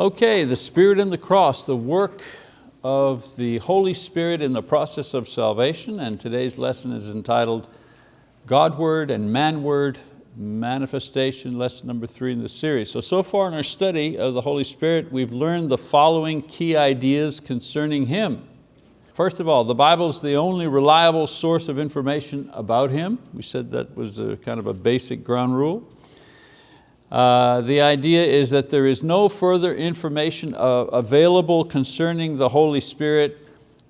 Okay, the Spirit and the cross, the work of the Holy Spirit in the process of salvation, and today's lesson is entitled Godward and manward Manifestation, lesson number three in the series. So, so far in our study of the Holy Spirit, we've learned the following key ideas concerning Him. First of all, the Bible is the only reliable source of information about Him. We said that was a kind of a basic ground rule. Uh, the idea is that there is no further information uh, available concerning the Holy Spirit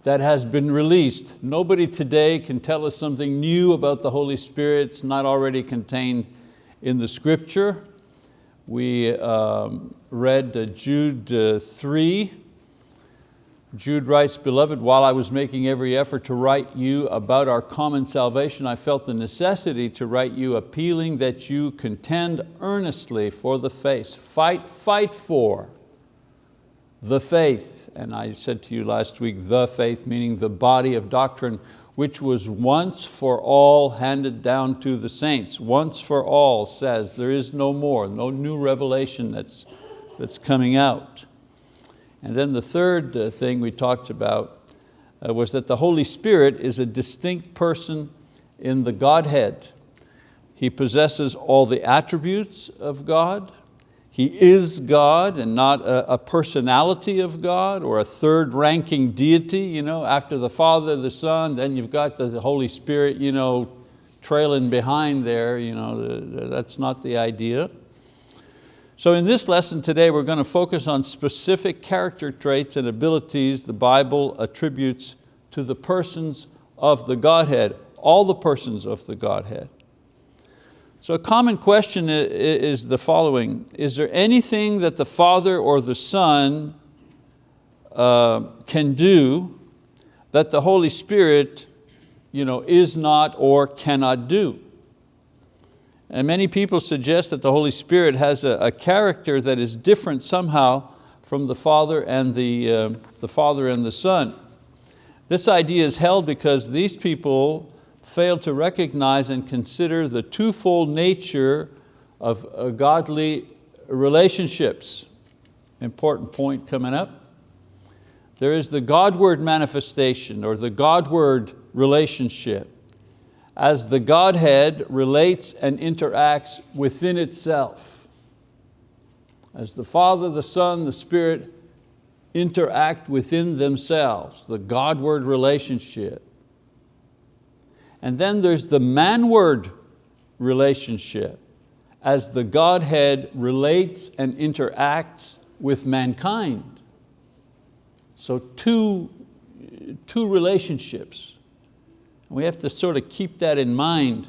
that has been released. Nobody today can tell us something new about the Holy Spirit. It's not already contained in the scripture. We um, read uh, Jude uh, 3, Jude writes, Beloved, while I was making every effort to write you about our common salvation, I felt the necessity to write you appealing that you contend earnestly for the faith. Fight, fight for the faith. And I said to you last week, the faith, meaning the body of doctrine, which was once for all handed down to the saints. Once for all says there is no more, no new revelation that's, that's coming out. And then the third uh, thing we talked about uh, was that the Holy Spirit is a distinct person in the Godhead. He possesses all the attributes of God. He is God and not a, personality of God or a third ranking deity. You know, after the Father, the Son, then you've got the Holy Spirit you know, trailing behind there. You know, that's not the idea. So in this lesson today, we're going to focus on specific character traits and abilities the Bible attributes to the persons of the Godhead, all the persons of the Godhead. So a common question is the following, is there anything that the Father or the Son uh, can do that the Holy Spirit you know, is not or cannot do? And many people suggest that the Holy Spirit has a, a character that is different somehow from the Father and the, uh, the Father and the Son. This idea is held because these people fail to recognize and consider the twofold nature of uh, godly relationships. Important point coming up. There is the Godward manifestation or the Godward relationship as the Godhead relates and interacts within itself. As the Father, the Son, the Spirit interact within themselves, the Godward relationship. And then there's the manward relationship as the Godhead relates and interacts with mankind. So two, two relationships. We have to sort of keep that in mind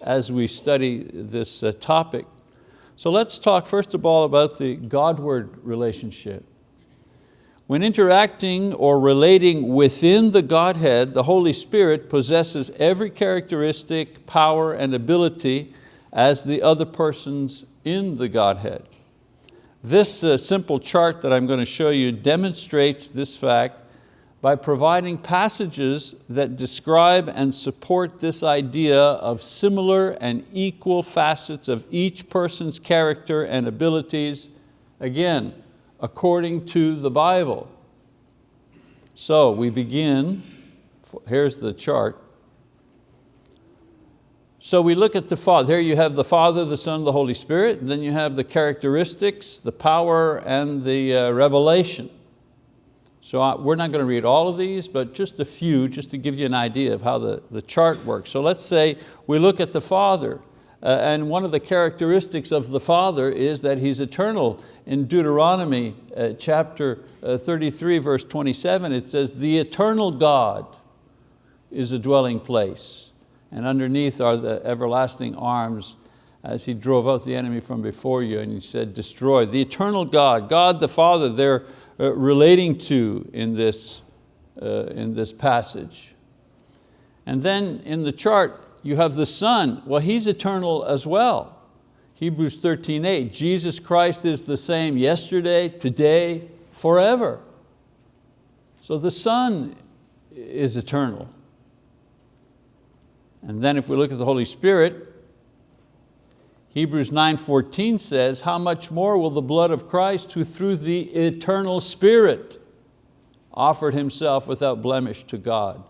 as we study this uh, topic. So let's talk first of all about the Godward relationship. When interacting or relating within the Godhead, the Holy Spirit possesses every characteristic, power, and ability as the other persons in the Godhead. This uh, simple chart that I'm going to show you demonstrates this fact by providing passages that describe and support this idea of similar and equal facets of each person's character and abilities, again, according to the Bible. So we begin, here's the chart. So we look at the Father, here you have the Father, the Son, the Holy Spirit, then you have the characteristics, the power, and the uh, revelation. So I, we're not going to read all of these, but just a few, just to give you an idea of how the, the chart works. So let's say we look at the Father, uh, and one of the characteristics of the Father is that He's eternal. In Deuteronomy uh, chapter uh, 33, verse 27, it says, the eternal God is a dwelling place, and underneath are the everlasting arms as He drove out the enemy from before you, and He said, destroy. The eternal God, God the Father, there relating to in this, uh, in this passage. And then in the chart, you have the Son. Well, He's eternal as well. Hebrews 13, 8, Jesus Christ is the same yesterday, today, forever. So the Son is eternal. And then if we look at the Holy Spirit, Hebrews 9.14 says, how much more will the blood of Christ, who through the eternal Spirit offered Himself without blemish to God,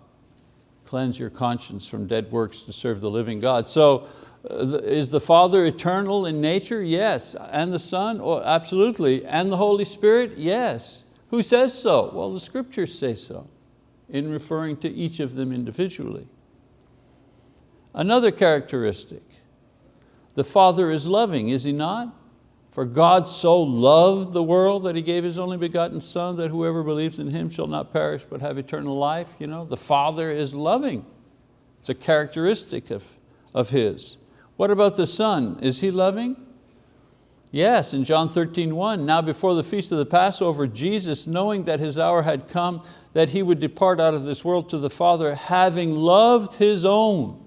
cleanse your conscience from dead works to serve the living God. So uh, is the Father eternal in nature? Yes. And the Son? Oh, absolutely. And the Holy Spirit? Yes. Who says so? Well, the scriptures say so in referring to each of them individually. Another characteristic, the Father is loving, is He not? For God so loved the world that He gave His only begotten Son that whoever believes in Him shall not perish but have eternal life. You know, the Father is loving. It's a characteristic of, of His. What about the Son? Is He loving? Yes, in John 13, 1, now before the feast of the Passover, Jesus, knowing that His hour had come, that He would depart out of this world to the Father, having loved His own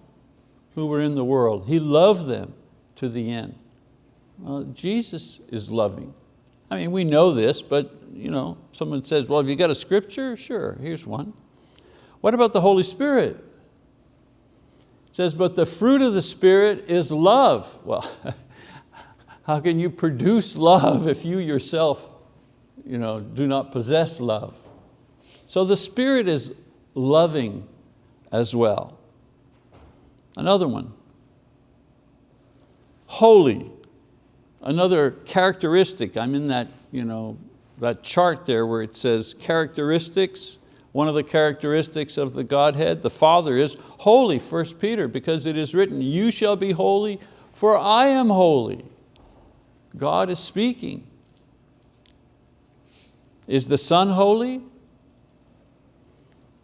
who were in the world. He loved them to the end. Well, Jesus is loving. I mean, we know this, but you know, someone says, well, have you got a scripture? Sure, here's one. What about the Holy Spirit? It says, but the fruit of the Spirit is love. Well, how can you produce love if you yourself you know, do not possess love? So the Spirit is loving as well. Another one, holy. Another characteristic, I'm in that, you know, that chart there where it says characteristics, one of the characteristics of the Godhead, the Father is holy, 1 Peter, because it is written, you shall be holy, for I am holy. God is speaking. Is the Son holy?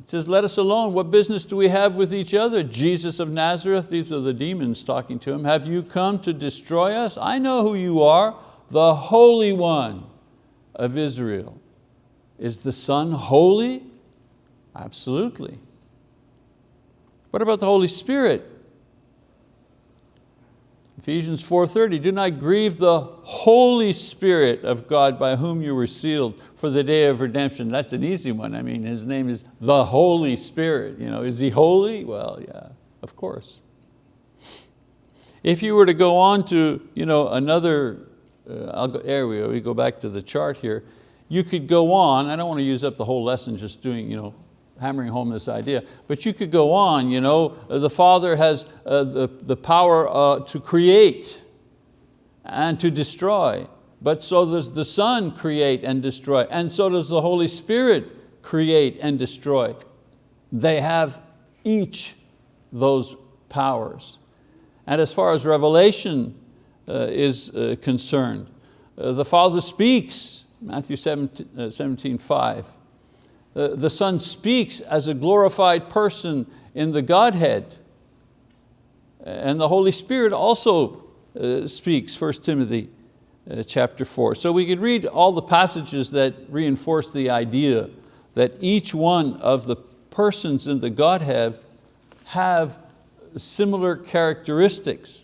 It says, let us alone. What business do we have with each other? Jesus of Nazareth, these are the demons talking to him. Have you come to destroy us? I know who you are, the Holy One of Israel. Is the Son holy? Absolutely. What about the Holy Spirit? Ephesians 4.30, do not grieve the Holy Spirit of God by whom you were sealed for the day of redemption. That's an easy one. I mean, His name is the Holy Spirit. You know, is He holy? Well, yeah, of course. If you were to go on to you know, another, uh, I'll go, there we go, we go back to the chart here, you could go on, I don't want to use up the whole lesson just doing you know, hammering home this idea. But you could go on, you know, the Father has uh, the, the power uh, to create and to destroy, but so does the Son create and destroy, and so does the Holy Spirit create and destroy. They have each those powers. And as far as revelation uh, is uh, concerned, uh, the Father speaks, Matthew 17, uh, 17 5, uh, the Son speaks as a glorified person in the Godhead. And the Holy Spirit also uh, speaks, 1 Timothy uh, chapter 4. So we could read all the passages that reinforce the idea that each one of the persons in the Godhead have similar characteristics.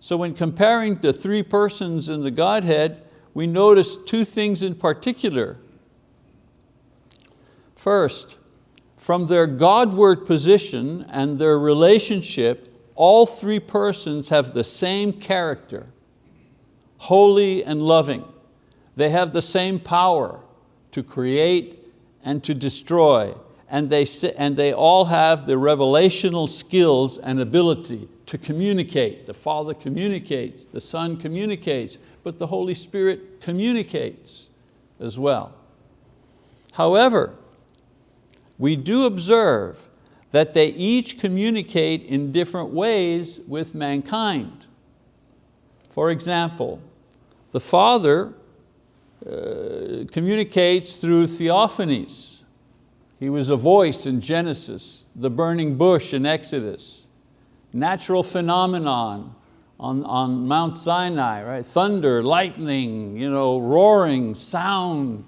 So when comparing the three persons in the Godhead, we notice two things in particular. First, from their Godward position and their relationship, all three persons have the same character, holy and loving. They have the same power to create and to destroy, and they, and they all have the revelational skills and ability to communicate. The Father communicates, the Son communicates, but the Holy Spirit communicates as well. However, we do observe that they each communicate in different ways with mankind. For example, the Father uh, communicates through theophanies. He was a voice in Genesis, the burning bush in Exodus, natural phenomenon on, on Mount Sinai, right? thunder, lightning, you know, roaring, sound.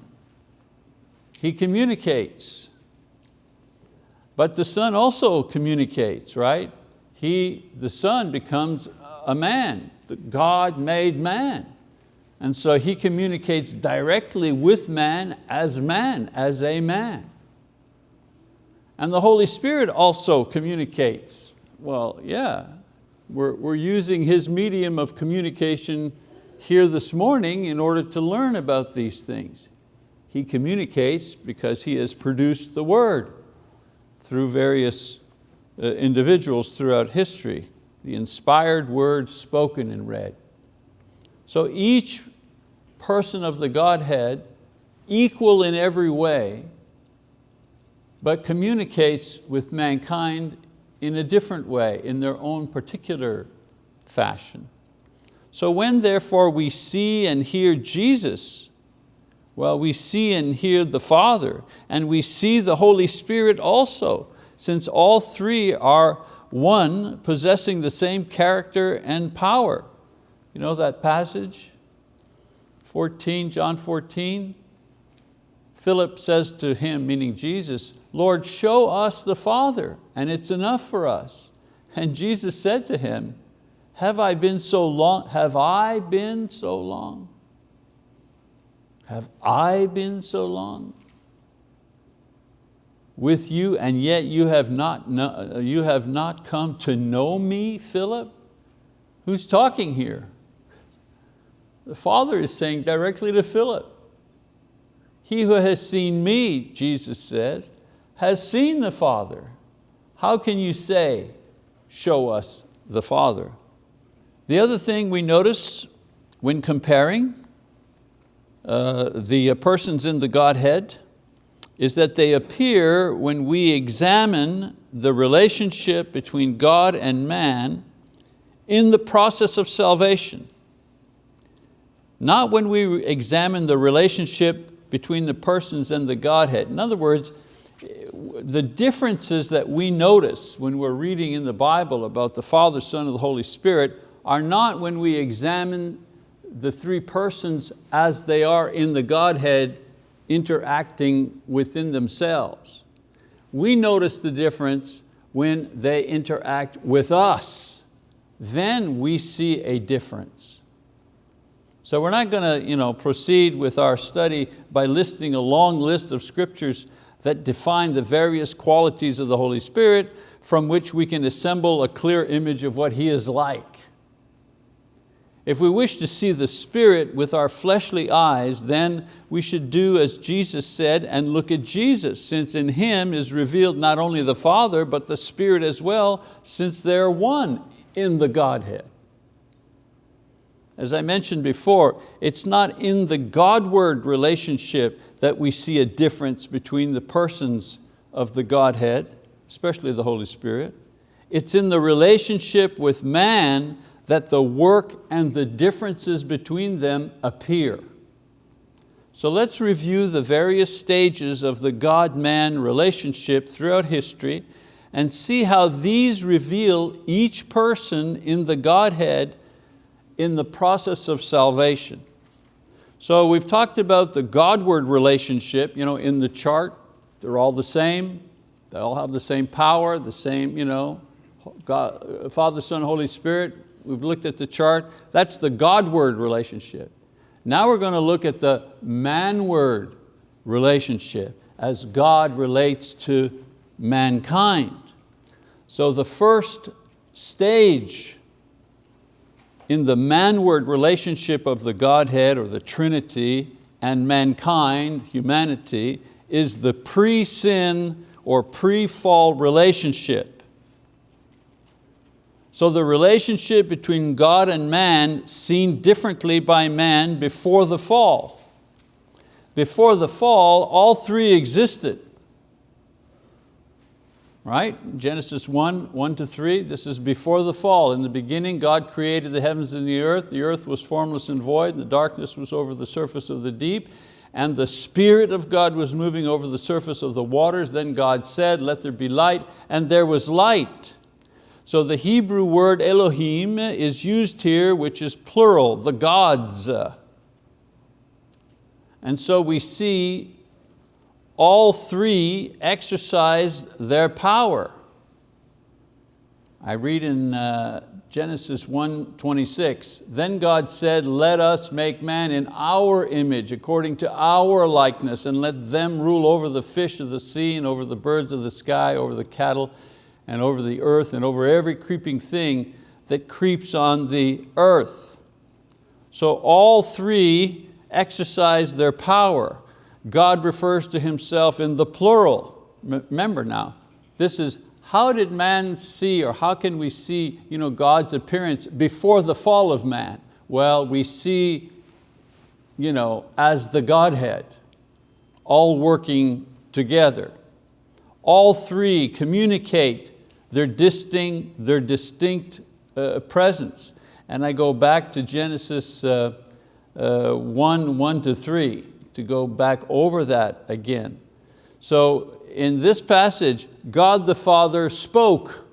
He communicates. But the Son also communicates, right? He, the Son becomes a man, God made man. And so He communicates directly with man as man, as a man. And the Holy Spirit also communicates. Well, yeah, We're, we're using His medium of communication here this morning in order to learn about these things. He communicates because He has produced the word through various uh, individuals throughout history, the inspired word spoken and read. So each person of the Godhead, equal in every way, but communicates with mankind in a different way, in their own particular fashion. So when therefore we see and hear Jesus, well, we see and hear the Father, and we see the Holy Spirit also, since all three are one, possessing the same character and power. You know that passage? 14, John 14, Philip says to him, meaning Jesus, Lord, show us the Father, and it's enough for us. And Jesus said to him, have I been so long, have I been so long? Have I been so long with you and yet you have not, you have not come to know me, Philip? Who's talking here? The Father is saying directly to Philip, he who has seen me, Jesus says, has seen the Father. How can you say, show us the Father? The other thing we notice when comparing uh, the persons in the Godhead is that they appear when we examine the relationship between God and man in the process of salvation. Not when we examine the relationship between the persons and the Godhead. In other words, the differences that we notice when we're reading in the Bible about the Father, Son, and the Holy Spirit are not when we examine the three persons as they are in the Godhead interacting within themselves. We notice the difference when they interact with us. Then we see a difference. So we're not going to you know, proceed with our study by listing a long list of scriptures that define the various qualities of the Holy Spirit from which we can assemble a clear image of what He is like. If we wish to see the Spirit with our fleshly eyes, then we should do as Jesus said and look at Jesus, since in Him is revealed not only the Father, but the Spirit as well, since they're one in the Godhead. As I mentioned before, it's not in the Godward relationship that we see a difference between the persons of the Godhead, especially the Holy Spirit. It's in the relationship with man that the work and the differences between them appear. So let's review the various stages of the God-man relationship throughout history and see how these reveal each person in the Godhead in the process of salvation. So we've talked about the Godward relationship you know, in the chart. They're all the same. They all have the same power, the same, you know, God, Father, Son, Holy Spirit. We've looked at the chart. That's the Godward relationship. Now we're going to look at the manward relationship as God relates to mankind. So the first stage in the manward relationship of the Godhead or the Trinity and mankind, humanity, is the pre-sin or pre-fall relationship. So the relationship between God and man seen differently by man before the fall. Before the fall, all three existed right? Genesis 1, 1 to 3, this is before the fall. In the beginning, God created the heavens and the earth. The earth was formless and void, and the darkness was over the surface of the deep, and the Spirit of God was moving over the surface of the waters. Then God said, let there be light, and there was light. So the Hebrew word Elohim is used here, which is plural, the gods. And so we see all three exercised their power. I read in uh, Genesis 1:26. then God said, let us make man in our image, according to our likeness, and let them rule over the fish of the sea, and over the birds of the sky, over the cattle, and over the earth, and over every creeping thing that creeps on the earth. So all three exercise their power. God refers to himself in the plural. Remember now, this is how did man see or how can we see you know, God's appearance before the fall of man? Well, we see you know, as the Godhead, all working together. All three communicate their distinct, their distinct uh, presence. And I go back to Genesis uh, uh, 1, 1 to 3 to go back over that again. So in this passage, God the Father spoke.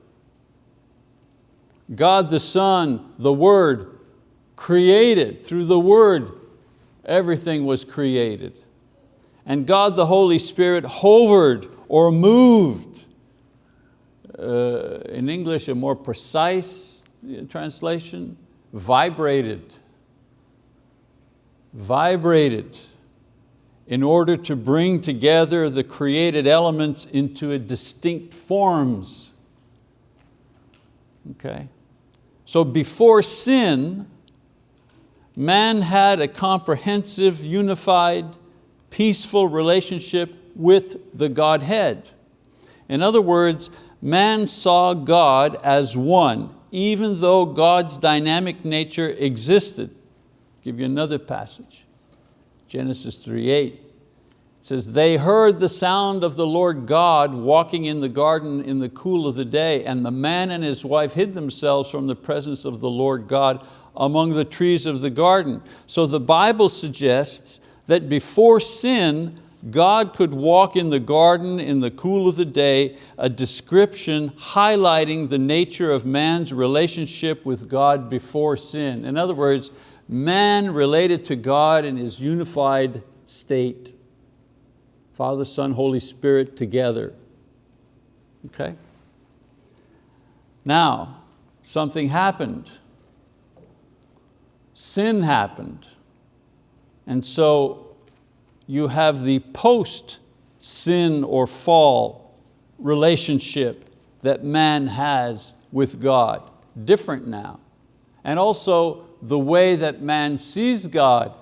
God the Son, the Word, created. Through the Word, everything was created. And God the Holy Spirit hovered or moved. Uh, in English, a more precise translation, vibrated. Vibrated in order to bring together the created elements into a distinct forms. Okay? So before sin, man had a comprehensive, unified, peaceful relationship with the Godhead. In other words, man saw God as one, even though God's dynamic nature existed. I'll give you another passage. Genesis 3.8. It says, they heard the sound of the Lord God walking in the garden in the cool of the day, and the man and his wife hid themselves from the presence of the Lord God among the trees of the garden. So the Bible suggests that before sin, God could walk in the garden in the cool of the day, a description highlighting the nature of man's relationship with God before sin. In other words, man related to God in his unified state. Father, Son, Holy Spirit together. Okay? Now, something happened. Sin happened. And so you have the post-sin or fall relationship that man has with God, different now. And also the way that man sees God,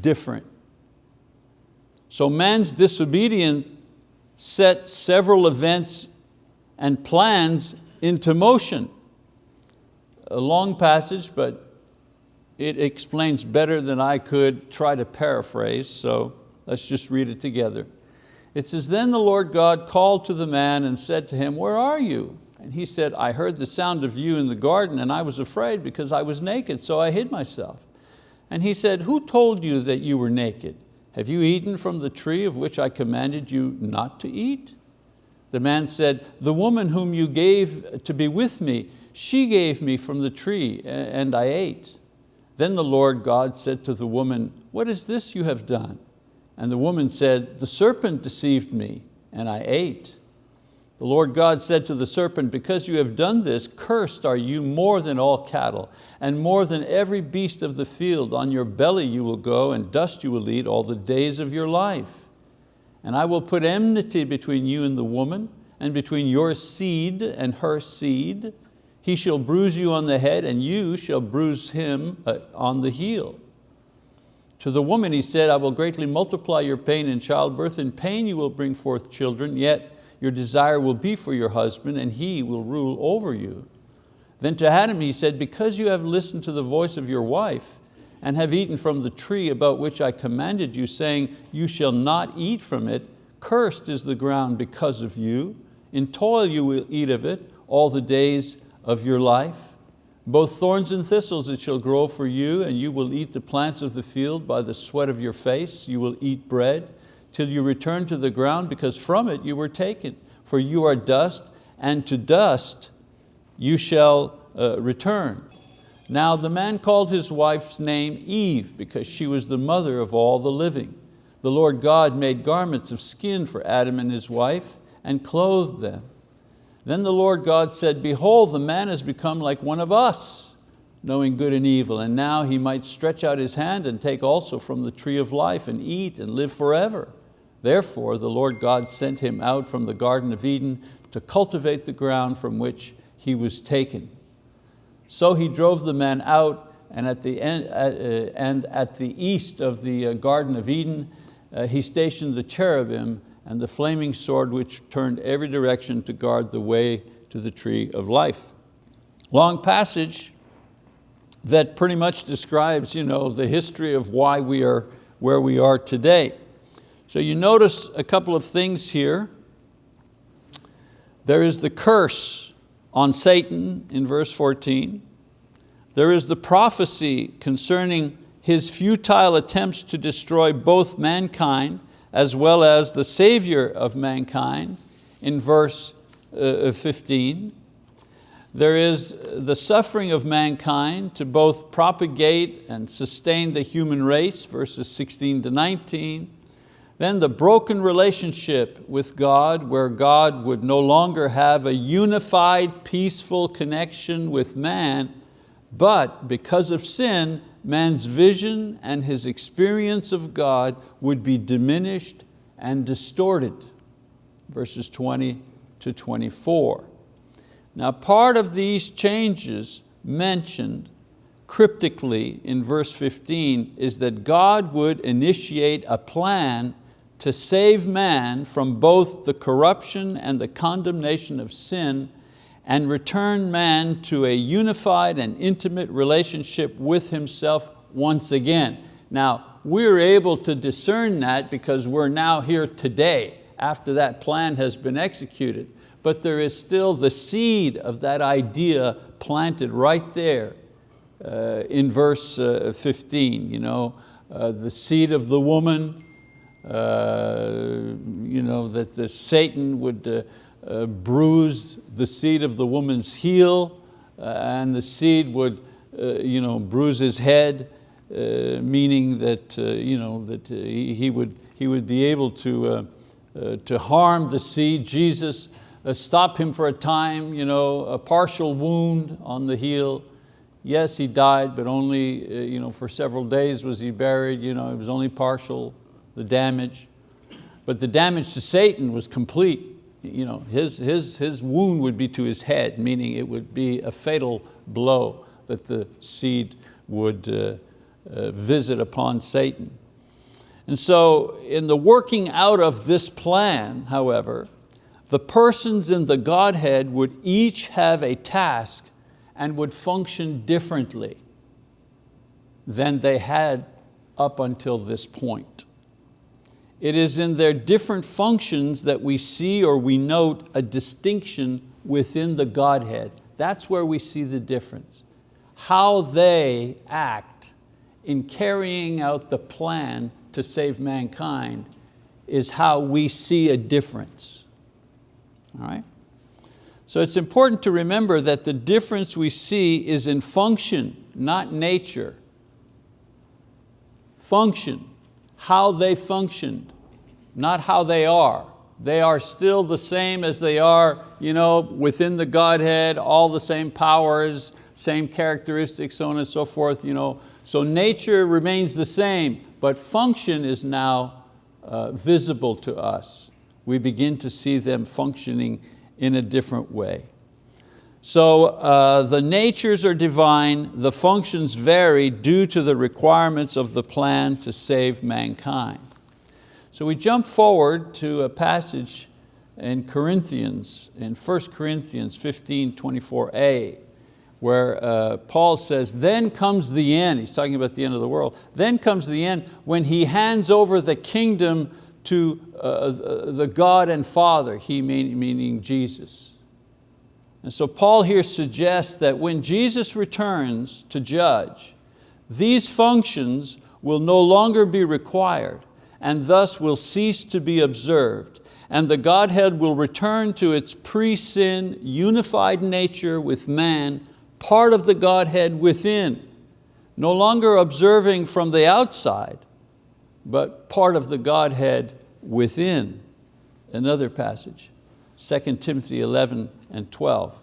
different. So man's disobedience set several events and plans into motion. A long passage, but it explains better than I could try to paraphrase, so let's just read it together. It says, then the Lord God called to the man and said to him, where are you? And he said, I heard the sound of you in the garden and I was afraid because I was naked, so I hid myself. And he said, who told you that you were naked? Have you eaten from the tree of which I commanded you not to eat? The man said, the woman whom you gave to be with me, she gave me from the tree and I ate. Then the Lord God said to the woman, what is this you have done? And the woman said, the serpent deceived me and I ate. The Lord God said to the serpent, because you have done this, cursed are you more than all cattle and more than every beast of the field. On your belly you will go and dust you will eat all the days of your life. And I will put enmity between you and the woman and between your seed and her seed he shall bruise you on the head and you shall bruise him uh, on the heel. To the woman he said, I will greatly multiply your pain in childbirth. In pain you will bring forth children, yet your desire will be for your husband and he will rule over you. Then to Adam he said, because you have listened to the voice of your wife and have eaten from the tree about which I commanded you, saying, you shall not eat from it, cursed is the ground because of you. In toil you will eat of it all the days of your life. Both thorns and thistles it shall grow for you, and you will eat the plants of the field by the sweat of your face. You will eat bread till you return to the ground, because from it you were taken. For you are dust, and to dust you shall uh, return. Now the man called his wife's name Eve, because she was the mother of all the living. The Lord God made garments of skin for Adam and his wife, and clothed them. Then the Lord God said, behold, the man has become like one of us, knowing good and evil, and now he might stretch out his hand and take also from the tree of life and eat and live forever. Therefore the Lord God sent him out from the Garden of Eden to cultivate the ground from which he was taken. So he drove the man out and at the, end, uh, and at the east of the uh, Garden of Eden, uh, he stationed the cherubim and the flaming sword which turned every direction to guard the way to the tree of life. Long passage that pretty much describes you know, the history of why we are where we are today. So you notice a couple of things here. There is the curse on Satan in verse 14. There is the prophecy concerning his futile attempts to destroy both mankind as well as the Savior of mankind in verse uh, 15. There is the suffering of mankind to both propagate and sustain the human race, verses 16 to 19. Then the broken relationship with God where God would no longer have a unified, peaceful connection with man, but because of sin, man's vision and his experience of God would be diminished and distorted. Verses 20 to 24. Now part of these changes mentioned cryptically in verse 15 is that God would initiate a plan to save man from both the corruption and the condemnation of sin and return man to a unified and intimate relationship with himself once again. Now, we're able to discern that because we're now here today after that plan has been executed. But there is still the seed of that idea planted right there uh, in verse uh, 15. You know, uh, the seed of the woman, uh, you know, that the Satan would uh, uh, bruise the seed of the woman's heel uh, and the seed would uh, you know, bruise his head, uh, meaning that, you know, that he, he, would, he would be able to, to harm the seed. Jesus stop him for a time, you know, a partial wound on the heel. Yes, he died, but only you know, for several days was he buried. You know, it was only partial, the damage. But the damage to Satan was complete you know, his, his, his wound would be to his head, meaning it would be a fatal blow that the seed would uh, uh, visit upon Satan. And so in the working out of this plan, however, the persons in the Godhead would each have a task and would function differently than they had up until this point. It is in their different functions that we see or we note a distinction within the Godhead. That's where we see the difference. How they act in carrying out the plan to save mankind is how we see a difference. All right? So it's important to remember that the difference we see is in function, not nature. Function how they functioned, not how they are. They are still the same as they are you know, within the Godhead, all the same powers, same characteristics, so on and so forth. You know. So nature remains the same, but function is now uh, visible to us. We begin to see them functioning in a different way. So uh, the natures are divine, the functions vary due to the requirements of the plan to save mankind. So we jump forward to a passage in Corinthians, in 1 Corinthians 15, 24a, where uh, Paul says, then comes the end, he's talking about the end of the world, then comes the end when he hands over the kingdom to uh, the God and Father, he mean, meaning Jesus. And so Paul here suggests that when Jesus returns to judge, these functions will no longer be required and thus will cease to be observed and the Godhead will return to its pre-sin unified nature with man, part of the Godhead within, no longer observing from the outside, but part of the Godhead within. Another passage. 2 Timothy 11 and 12.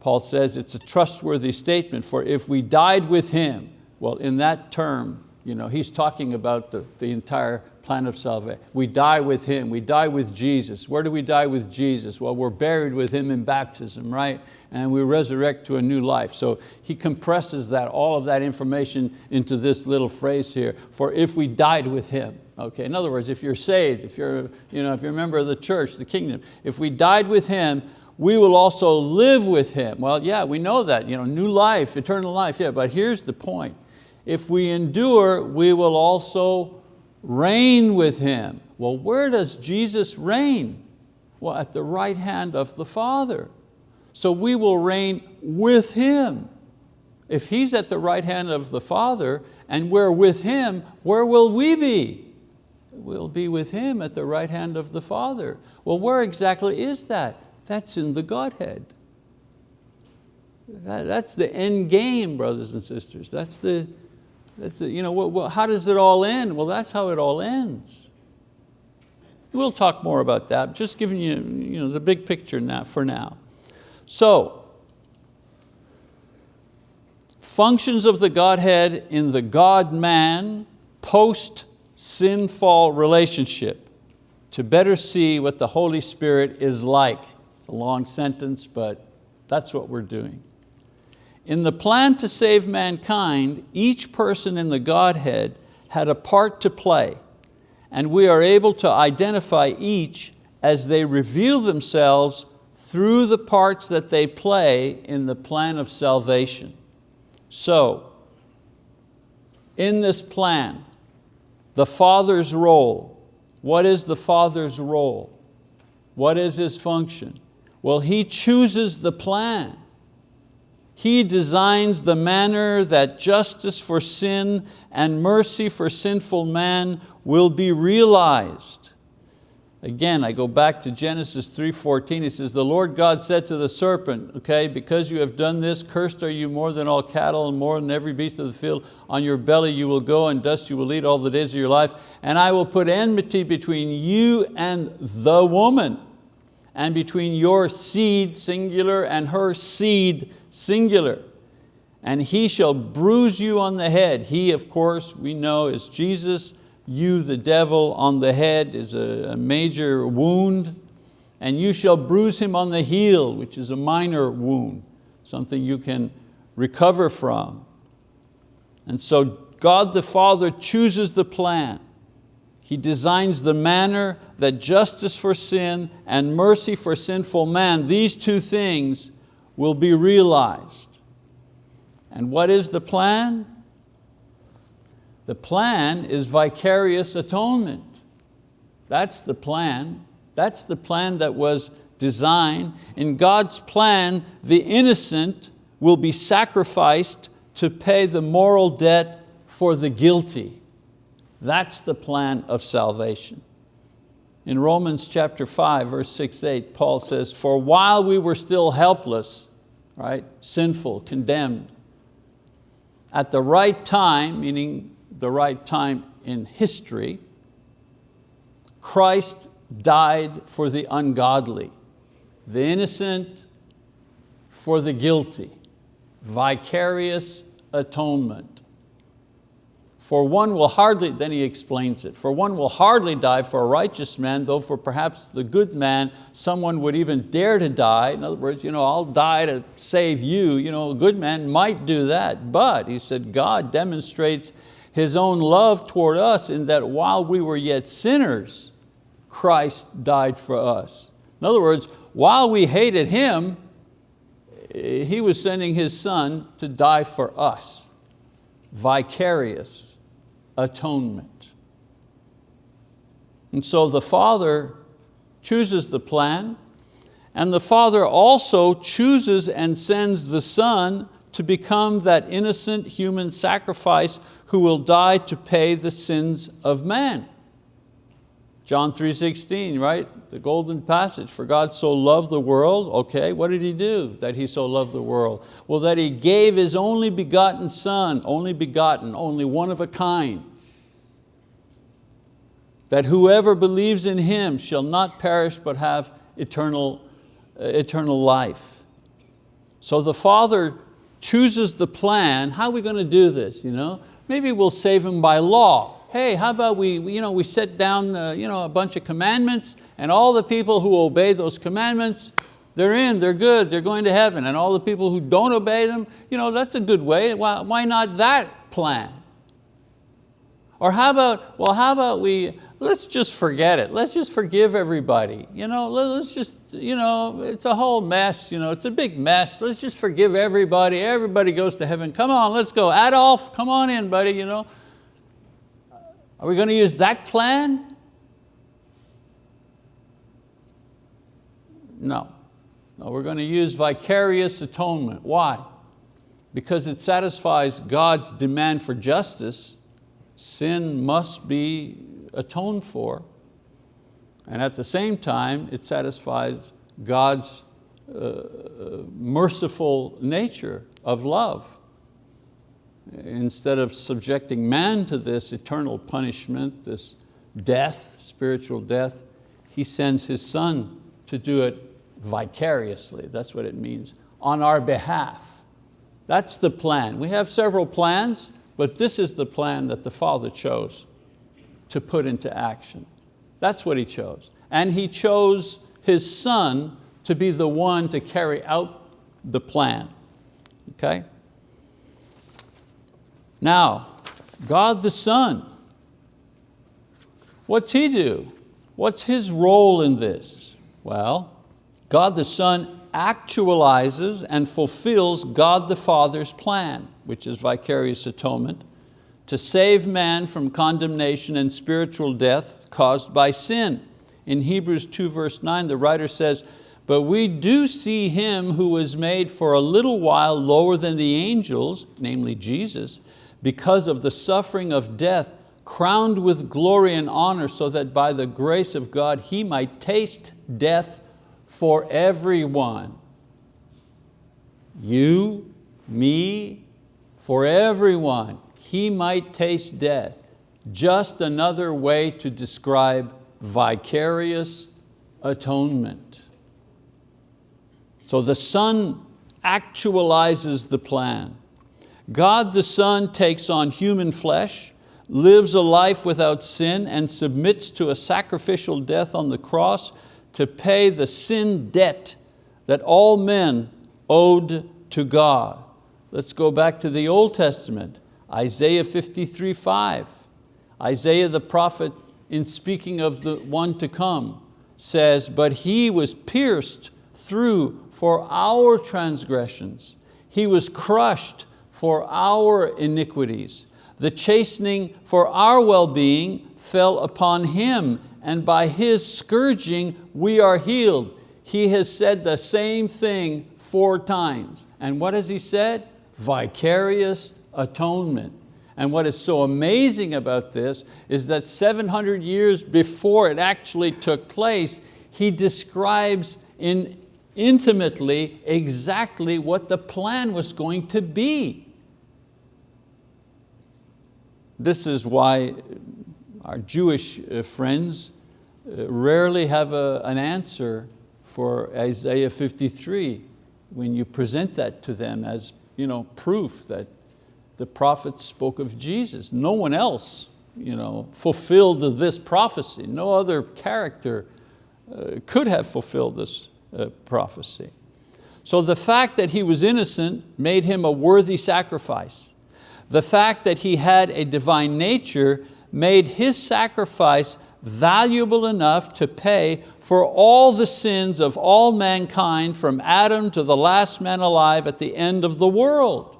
Paul says it's a trustworthy statement for if we died with Him, well in that term, you know, he's talking about the, the entire plan of salvation. We die with Him, we die with Jesus. Where do we die with Jesus? Well, we're buried with Him in baptism, right? And we resurrect to a new life. So he compresses that, all of that information into this little phrase here, for if we died with Him. Okay, in other words, if you're saved, if you're, you know, if you're a member of the church, the kingdom, if we died with Him, we will also live with Him. Well, yeah, we know that, you know, new life, eternal life, yeah, but here's the point. If we endure, we will also reign with Him. Well, where does Jesus reign? Well, at the right hand of the Father. So we will reign with Him. If He's at the right hand of the Father and we're with Him, where will we be? We'll be with Him at the right hand of the Father. Well, where exactly is that? That's in the Godhead. That's the end game, brothers and sisters. That's the, that's the you know, how does it all end? Well, that's how it all ends. We'll talk more about that, just giving you, you know, the big picture now, for now. So, functions of the Godhead in the God-man post-sinfall relationship to better see what the Holy Spirit is like. It's a long sentence, but that's what we're doing. In the plan to save mankind, each person in the Godhead had a part to play, and we are able to identify each as they reveal themselves through the parts that they play in the plan of salvation. So, in this plan, the Father's role, what is the Father's role? What is His function? Well, He chooses the plan. He designs the manner that justice for sin and mercy for sinful man will be realized. Again, I go back to Genesis 3.14, he says, the Lord God said to the serpent, okay, because you have done this, cursed are you more than all cattle and more than every beast of the field. On your belly you will go and dust you will eat all the days of your life. And I will put enmity between you and the woman and between your seed, singular, and her seed, singular. And he shall bruise you on the head. He, of course, we know is Jesus. You, the devil, on the head is a, a major wound. And you shall bruise him on the heel, which is a minor wound, something you can recover from. And so God the Father chooses the plan. He designs the manner that justice for sin and mercy for sinful man, these two things will be realized. And what is the plan? The plan is vicarious atonement. That's the plan. That's the plan that was designed. In God's plan, the innocent will be sacrificed to pay the moral debt for the guilty. That's the plan of salvation. In Romans chapter 5, verse 6, 8, Paul says, for while we were still helpless, right, sinful, condemned, at the right time, meaning the right time in history, Christ died for the ungodly, the innocent for the guilty, vicarious atonement. For one will hardly, then he explains it, for one will hardly die for a righteous man, though for perhaps the good man, someone would even dare to die. In other words, you know, I'll die to save you. You know, a good man might do that, but he said God demonstrates His own love toward us in that while we were yet sinners, Christ died for us. In other words, while we hated Him, eh, He was sending His Son to die for us, vicarious atonement. And so the Father chooses the plan, and the Father also chooses and sends the Son to become that innocent human sacrifice who will die to pay the sins of man. John 3.16, right? The golden passage, for God so loved the world, okay, what did He do that He so loved the world? Well, that He gave His only begotten Son, only begotten, only one of a kind, that whoever believes in Him shall not perish but have eternal, uh, eternal life. So the Father chooses the plan, how are we going to do this? You know? Maybe we'll save them by law. hey, how about we, you know, we set down uh, you know, a bunch of commandments and all the people who obey those commandments, they're in, they're good, they're going to heaven. And all the people who don't obey them, you know, that's a good way. Why, why not that plan? Or how about, well, how about we, let's just forget it. Let's just forgive everybody. You know, let's just, you know, it's a whole mess. You know, it's a big mess. Let's just forgive everybody. Everybody goes to heaven. Come on, let's go. Adolf, come on in, buddy. You know. Are we going to use that plan? No. No, we're going to use vicarious atonement. Why? Because it satisfies God's demand for justice. Sin must be atoned for. And at the same time, it satisfies God's uh, merciful nature of love. Instead of subjecting man to this eternal punishment, this death, spiritual death, He sends His Son to do it vicariously, that's what it means, on our behalf. That's the plan. We have several plans, but this is the plan that the Father chose to put into action. That's what He chose. And He chose His Son to be the one to carry out the plan, okay? Now, God the Son, what's He do? What's His role in this? Well, God the Son actualizes and fulfills God the Father's plan, which is vicarious atonement, to save man from condemnation and spiritual death caused by sin. In Hebrews 2 verse 9, the writer says, but we do see Him who was made for a little while lower than the angels, namely Jesus, because of the suffering of death, crowned with glory and honor, so that by the grace of God He might taste death for everyone. You, me, for everyone he might taste death. Just another way to describe vicarious atonement. So the Son actualizes the plan. God the Son takes on human flesh, lives a life without sin and submits to a sacrificial death on the cross to pay the sin debt that all men owed to God. Let's go back to the Old Testament. Isaiah 53, 5. Isaiah the prophet, in speaking of the one to come, says, but he was pierced through for our transgressions. He was crushed for our iniquities. The chastening for our well-being fell upon Him, and by His scourging we are healed. He has said the same thing four times. And what has He said? Vicarious atonement. And what is so amazing about this is that 700 years before it actually took place, he describes in intimately exactly what the plan was going to be. This is why our Jewish uh, friends uh, rarely have a, an answer for Isaiah 53 when you present that to them as you know, proof that the prophets spoke of Jesus. No one else you know, fulfilled this prophecy. No other character uh, could have fulfilled this uh, prophecy. So the fact that he was innocent made him a worthy sacrifice. The fact that he had a divine nature made his sacrifice valuable enough to pay for all the sins of all mankind from Adam to the last man alive at the end of the world.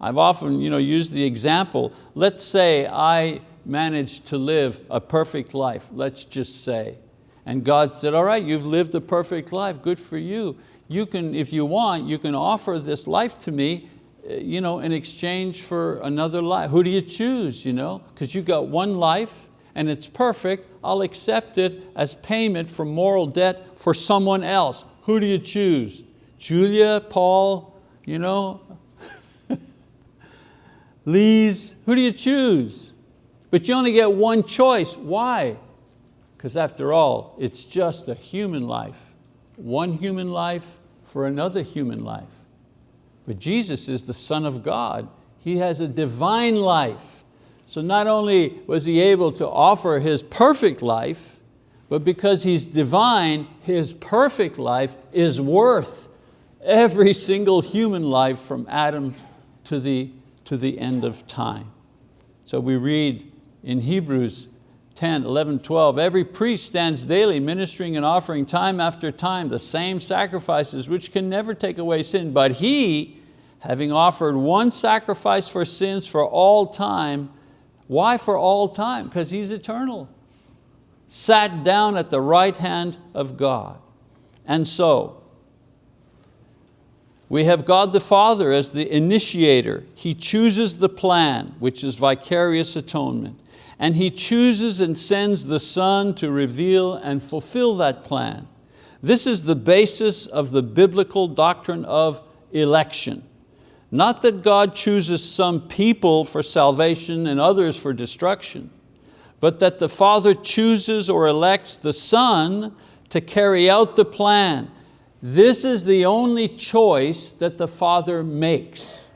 I've often you know, used the example, let's say I managed to live a perfect life, let's just say. And God said, all right, you've lived a perfect life, good for you. You can, if you want, you can offer this life to me uh, you know, in exchange for another life. Who do you choose? You know? Because you got one life and it's perfect, I'll accept it as payment for moral debt for someone else. Who do you choose? Julia, Paul, you know, Lee's, who do you choose? But you only get one choice, why? Because after all, it's just a human life. One human life for another human life. But Jesus is the Son of God. He has a divine life. So not only was He able to offer His perfect life, but because He's divine, His perfect life is worth every single human life from Adam to the, to the end of time. So we read in Hebrews 10, 11, 12, every priest stands daily ministering and offering time after time the same sacrifices which can never take away sin, but he, having offered one sacrifice for sins for all time, why for all time? Because He's eternal. Sat down at the right hand of God. And so, we have God the Father as the initiator. He chooses the plan, which is vicarious atonement and He chooses and sends the Son to reveal and fulfill that plan. This is the basis of the biblical doctrine of election. Not that God chooses some people for salvation and others for destruction, but that the Father chooses or elects the Son to carry out the plan. This is the only choice that the Father makes.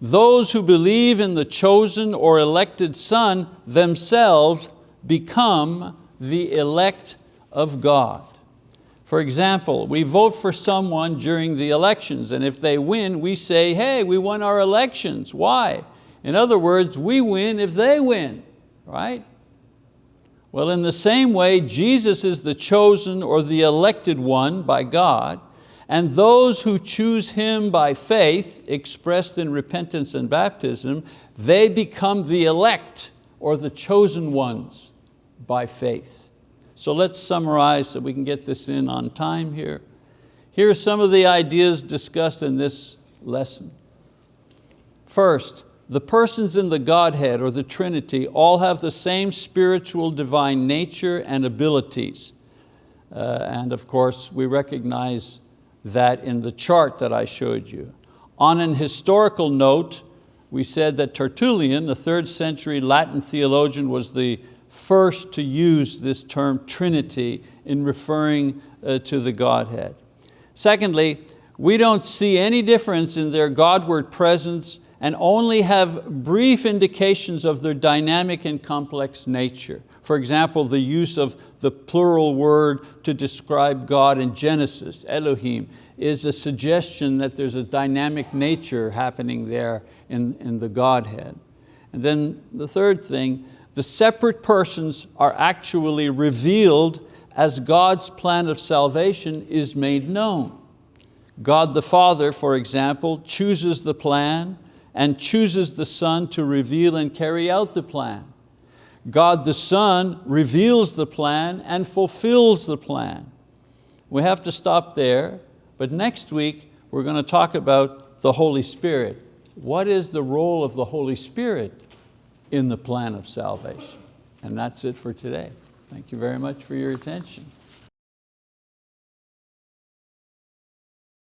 Those who believe in the chosen or elected Son themselves become the elect of God. For example, we vote for someone during the elections and if they win, we say, hey, we won our elections. Why? In other words, we win if they win, right? Well, in the same way, Jesus is the chosen or the elected one by God and those who choose Him by faith, expressed in repentance and baptism, they become the elect or the chosen ones by faith. So let's summarize so we can get this in on time here. Here are some of the ideas discussed in this lesson. First, the persons in the Godhead or the Trinity all have the same spiritual divine nature and abilities. Uh, and of course, we recognize that in the chart that I showed you. On an historical note, we said that Tertullian, the third century Latin theologian, was the first to use this term Trinity in referring uh, to the Godhead. Secondly, we don't see any difference in their Godward presence and only have brief indications of their dynamic and complex nature. For example, the use of the plural word to describe God in Genesis, Elohim, is a suggestion that there's a dynamic nature happening there in, in the Godhead. And then the third thing, the separate persons are actually revealed as God's plan of salvation is made known. God the Father, for example, chooses the plan and chooses the Son to reveal and carry out the plan. God the Son reveals the plan and fulfills the plan. We have to stop there, but next week we're going to talk about the Holy Spirit. What is the role of the Holy Spirit in the plan of salvation? And that's it for today. Thank you very much for your attention.